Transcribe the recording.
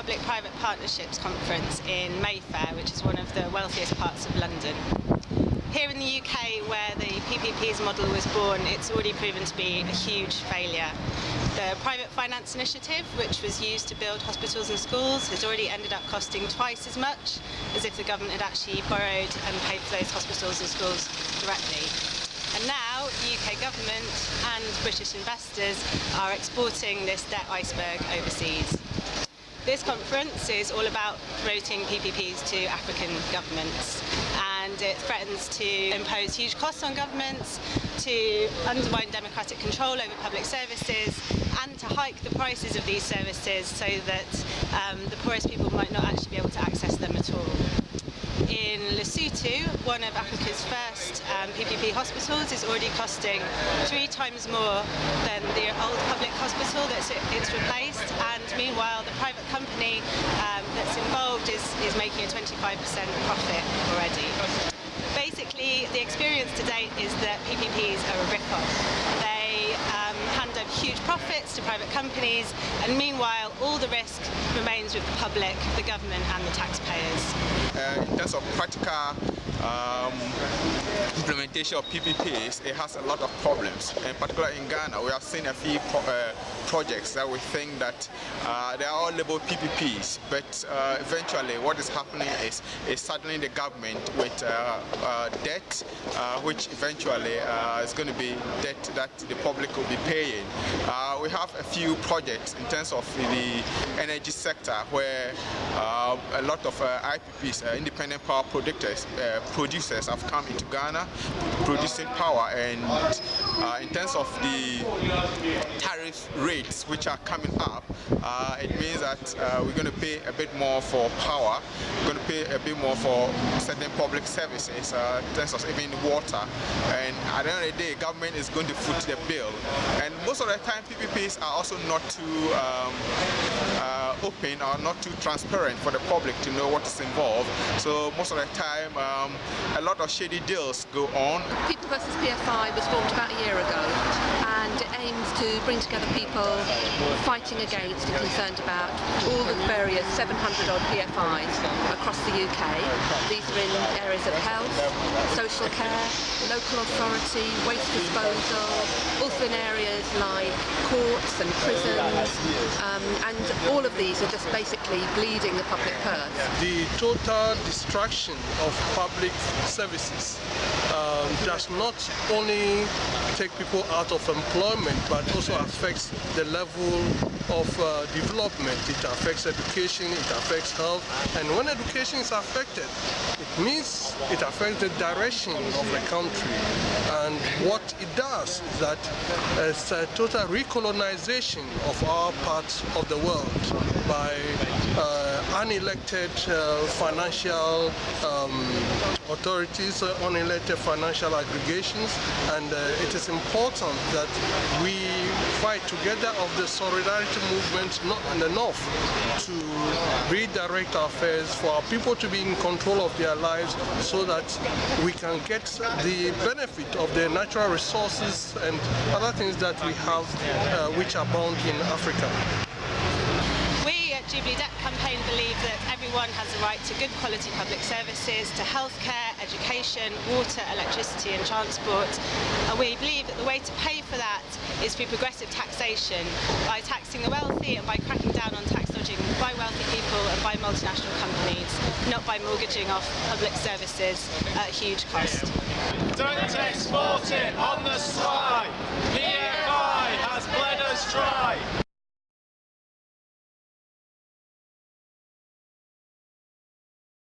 Public-Private Partnerships Conference in Mayfair, which is one of the wealthiest parts of London. Here in the UK, where the PPP's model was born, it's already proven to be a huge failure. The private finance initiative, which was used to build hospitals and schools, has already ended up costing twice as much as if the government had actually borrowed and paid for those hospitals and schools directly. And now the UK government and British investors are exporting this debt iceberg overseas. This conference is all about promoting PPPs to African governments and it threatens to impose huge costs on governments, to undermine democratic control over public services and to hike the prices of these services so that um, the poorest people might not actually be able to access them at all in Lesotho, one of Africa's first um, PPP hospitals, is already costing three times more than the old public hospital that it's replaced. And meanwhile, the private company um, that's involved is, is making a 25% profit already. Basically, the experience to date is that PPPs are a rip-off. They um, hand over huge profits to private companies, and meanwhile, all the risk remains with the public, the government, and the taxpayers. Uh, in terms of practical um, implementation of PPPs, it has a lot of problems. In particular in Ghana, we have seen a few pro uh, projects that we think that uh, they are all labeled PPPs, but uh, eventually what is happening is, is the government with uh, uh, debt, uh, which eventually is going to be debt that the public will be paying. we have a few projects in terms of the energy sector where a lot of IPPs, independent power producers, producers have come into Ghana producing power. And uh, in terms of the tariff rates which are coming up uh, it means that uh, we're going to pay a bit more for power we're going to pay a bit more for certain public services uh, in terms of even water. And at the end of the day government is going to foot the bill. And most of the time PPPs are also not too um, uh, open or not too transparent for the public to know what is involved so most of the time um, a lot of shady deals go on. People versus PFI was formed about a year ago and it aims to bring together people fighting against and concerned about all the various 700 odd PFIs across the UK. These are in areas of health, social care, local authority, waste disposal, also in areas like courts and prisons um, and all of these are just basically bleeding the public purse. The total destruction of public services um, does not only take people out of employment but also affects the level of uh, development. It affects education, it affects health and when education is affected it means it affects the direction of the country and what it does is that it's a total recolonization of our parts of the world by uh, unelected uh, financial um, authorities, on unelected financial aggregations, and uh, it is important that we fight together of the solidarity movement not in the north to redirect our affairs for our people to be in control of their lives so that we can get the benefit of the natural resources and other things that we have uh, which abound in Africa. We believe that everyone has a right to good quality public services, to healthcare, education, water, electricity and transport. And we believe that the way to pay for that is through progressive taxation, by taxing the wealthy and by cracking down on tax dodging by wealthy people and by multinational companies, not by mortgaging off public services at huge cost. Don't export it on the sly!